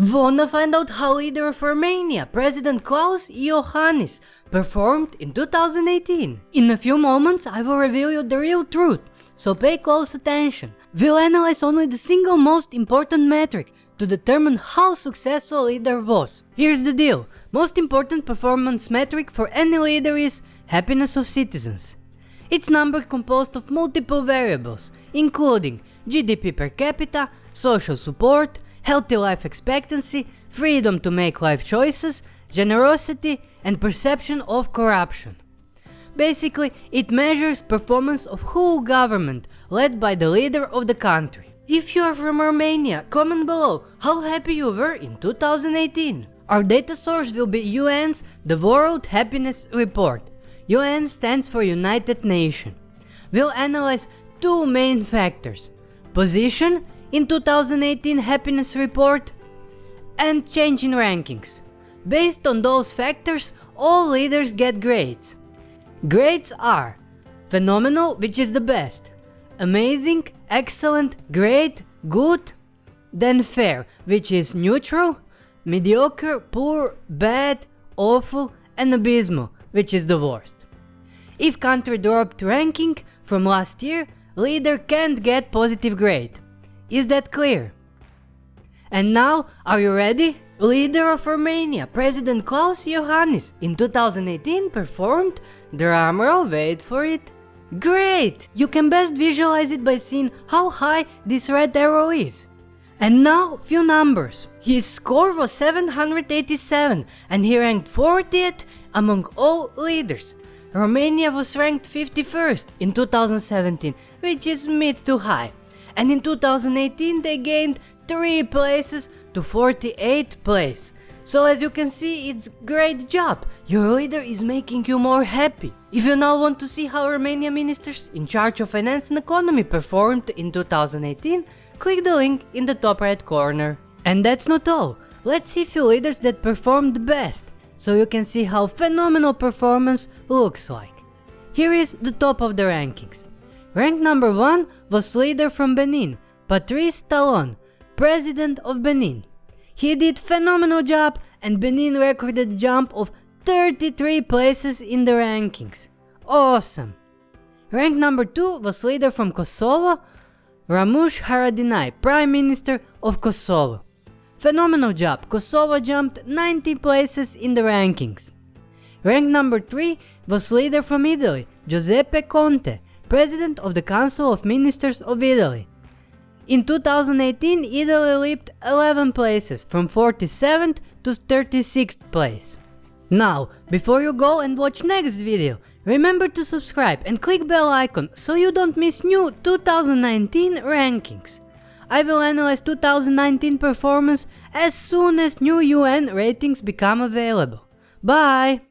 Wanna find out how leader of Romania, President Klaus Iohannis, performed in 2018? In a few moments I will reveal you the real truth, so pay close attention. We'll analyze only the single most important metric to determine how successful leader was. Here's the deal, most important performance metric for any leader is happiness of citizens. It's number composed of multiple variables, including GDP per capita, social support, healthy life expectancy, freedom to make life choices, generosity and perception of corruption. Basically, it measures performance of whole government led by the leader of the country. If you are from Romania, comment below how happy you were in 2018. Our data source will be UN's The World Happiness Report. UN stands for United Nations. We'll analyze two main factors. Position in 2018 happiness report and change in rankings. Based on those factors, all leaders get grades. Grades are phenomenal, which is the best, amazing, excellent, great, good, then fair, which is neutral, mediocre, poor, bad, awful, and abysmal, which is the worst. If country dropped ranking from last year, leader can't get positive grade. Is that clear? And now, are you ready? Leader of Romania, President Klaus Iohannis, in 2018 performed, drumroll wait for it, Great! You can best visualize it by seeing how high this red arrow is. And now, few numbers. His score was 787 and he ranked 40th among all leaders. Romania was ranked 51st in 2017, which is mid to high and in 2018 they gained 3 places to 48th place. So as you can see, it's great job, your leader is making you more happy. If you now want to see how Romanian ministers in charge of finance and economy performed in 2018, click the link in the top right corner. And that's not all, let's see few leaders that performed best, so you can see how phenomenal performance looks like. Here is the top of the rankings. Rank number 1 was leader from Benin, Patrice Talon, president of Benin. He did phenomenal job and Benin recorded a jump of 33 places in the rankings. Awesome! Rank number 2 was leader from Kosovo, Ramush Haradinaj, Prime Minister of Kosovo. Phenomenal job, Kosovo jumped 90 places in the rankings. Rank number 3 was leader from Italy, Giuseppe Conte, President of the Council of Ministers of Italy. In 2018, Italy leaped 11 places from 47th to 36th place. Now, before you go and watch next video, remember to subscribe and click bell icon so you don't miss new 2019 rankings. I will analyze 2019 performance as soon as new UN ratings become available. Bye!